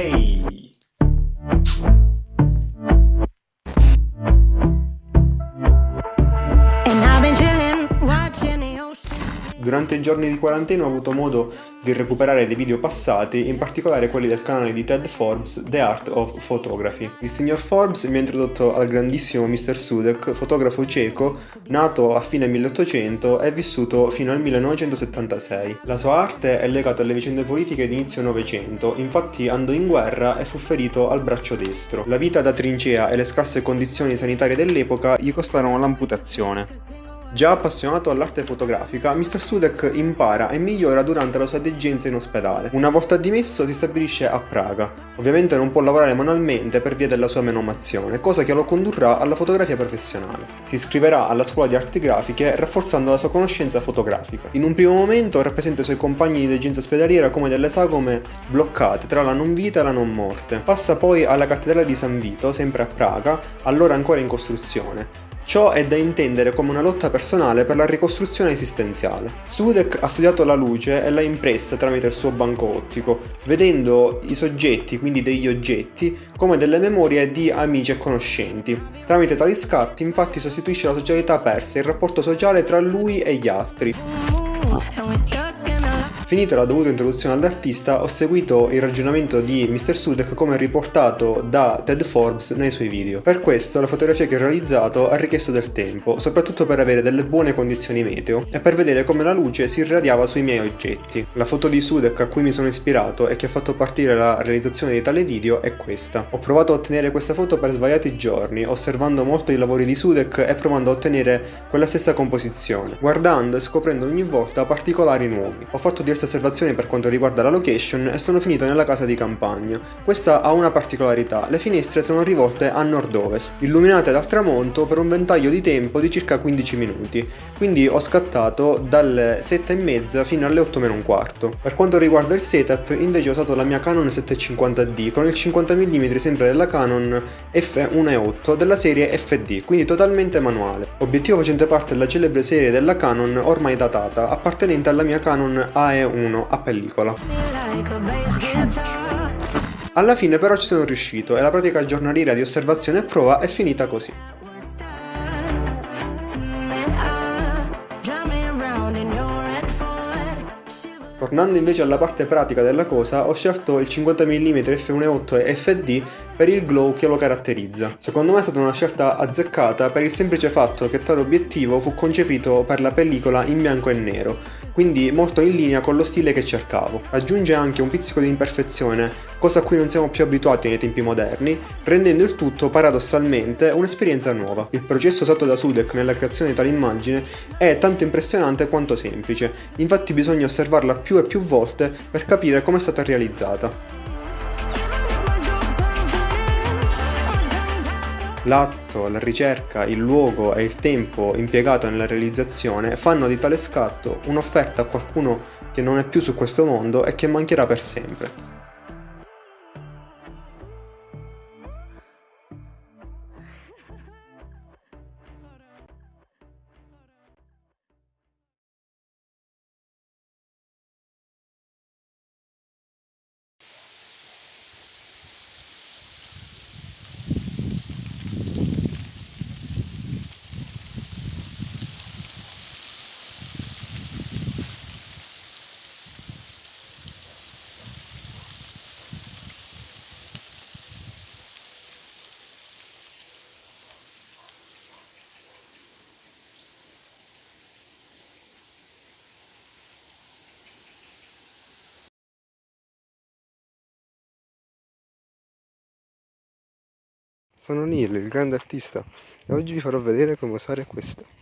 Ehi! Durante i giorni di quarantena ho avuto modo di recuperare dei video passati, in particolare quelli del canale di Ted Forbes, The Art of Photography. Il signor Forbes mi ha introdotto al grandissimo Mr. Sudek, fotografo cieco, nato a fine 1800 e vissuto fino al 1976. La sua arte è legata alle vicende politiche di inizio Novecento, infatti andò in guerra e fu ferito al braccio destro. La vita da trincea e le scarse condizioni sanitarie dell'epoca gli costarono l'amputazione. Già appassionato all'arte fotografica, Mr. Studek impara e migliora durante la sua degenza in ospedale. Una volta dimesso si stabilisce a Praga. Ovviamente non può lavorare manualmente per via della sua menomazione, cosa che lo condurrà alla fotografia professionale. Si iscriverà alla scuola di arti grafiche rafforzando la sua conoscenza fotografica. In un primo momento rappresenta i suoi compagni di degenza ospedaliera come delle sagome bloccate tra la non vita e la non morte. Passa poi alla cattedrale di San Vito, sempre a Praga, allora ancora in costruzione, Ciò è da intendere come una lotta personale per la ricostruzione esistenziale. Sudek ha studiato la luce e l'ha impressa tramite il suo banco ottico, vedendo i soggetti, quindi degli oggetti, come delle memorie di amici e conoscenti. Tramite tali scatti infatti sostituisce la socialità persa, il rapporto sociale tra lui e gli altri. Finita la dovuta introduzione all'artista, ho seguito il ragionamento di Mr. Sudek come riportato da Ted Forbes nei suoi video. Per questo la fotografia che ho realizzato ha richiesto del tempo, soprattutto per avere delle buone condizioni meteo e per vedere come la luce si irradiava sui miei oggetti. La foto di Sudek a cui mi sono ispirato e che ha fatto partire la realizzazione di tale video è questa. Ho provato a ottenere questa foto per svariati giorni, osservando molto i lavori di Sudek e provando a ottenere quella stessa composizione, guardando e scoprendo ogni volta particolari nuovi. Ho fatto diverse osservazioni per quanto riguarda la location e sono finito nella casa di campagna. Questa ha una particolarità, le finestre sono rivolte a nord-ovest, illuminate dal tramonto per un ventaglio di tempo di circa 15 minuti, quindi ho scattato dalle 7 e mezza fino alle 8 meno un quarto. Per quanto riguarda il setup, invece ho usato la mia Canon 750D con il 50 mm sempre della Canon f1.8 della serie FD, quindi totalmente manuale. Obiettivo facente parte della celebre serie della Canon ormai datata, appartenente alla mia Canon AE1 1 a pellicola. Alla fine però ci sono riuscito e la pratica giornaliera di osservazione e prova è finita così. Tornando invece alla parte pratica della cosa, ho scelto il 50 mm f1.8 e FD per il glow che lo caratterizza. Secondo me è stata una scelta azzeccata per il semplice fatto che tale obiettivo fu concepito per la pellicola in bianco e nero, quindi molto in linea con lo stile che cercavo. Aggiunge anche un pizzico di imperfezione, cosa a cui non siamo più abituati nei tempi moderni, rendendo il tutto paradossalmente un'esperienza nuova. Il processo usato da Sudek nella creazione di tale immagine è tanto impressionante quanto semplice, infatti bisogna osservarla più e più volte per capire come è stata realizzata. L'atto, la ricerca, il luogo e il tempo impiegato nella realizzazione fanno di tale scatto un'offerta a qualcuno che non è più su questo mondo e che mancherà per sempre. Sono Neil, il grande artista, e oggi vi farò vedere come usare questo.